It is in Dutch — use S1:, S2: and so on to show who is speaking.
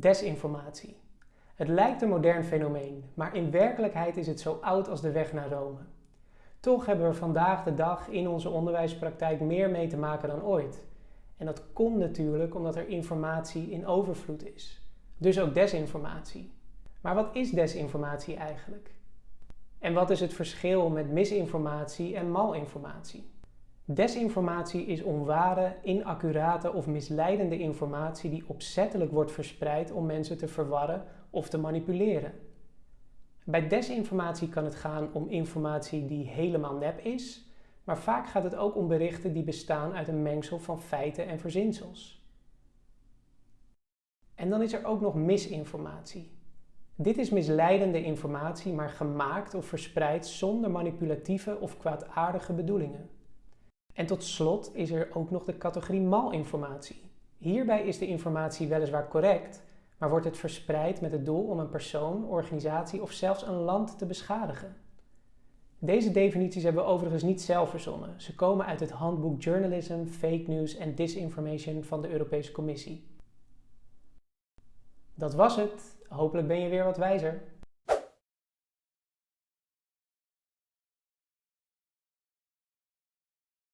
S1: Desinformatie. Het lijkt een modern fenomeen, maar in werkelijkheid is het zo oud als de weg naar Rome. Toch hebben we vandaag de dag in onze onderwijspraktijk meer mee te maken dan ooit. En dat komt natuurlijk omdat er informatie in overvloed is. Dus ook desinformatie. Maar wat is desinformatie eigenlijk? En wat is het verschil met misinformatie en malinformatie? Desinformatie is onware, inaccurate of misleidende informatie die opzettelijk wordt verspreid om mensen te verwarren of te manipuleren. Bij desinformatie kan het gaan om informatie die helemaal nep is, maar vaak gaat het ook om berichten die bestaan uit een mengsel van feiten en verzinsels. En dan is er ook nog misinformatie. Dit is misleidende informatie, maar gemaakt of verspreid zonder manipulatieve of kwaadaardige bedoelingen. En tot slot is er ook nog de categorie malinformatie. Hierbij is de informatie weliswaar correct, maar wordt het verspreid met het doel om een persoon, organisatie of zelfs een land te beschadigen. Deze definities hebben we overigens niet zelf verzonnen. Ze komen uit het handboek Journalism, Fake News en Disinformation van de Europese Commissie. Dat was het. Hopelijk ben je weer wat wijzer.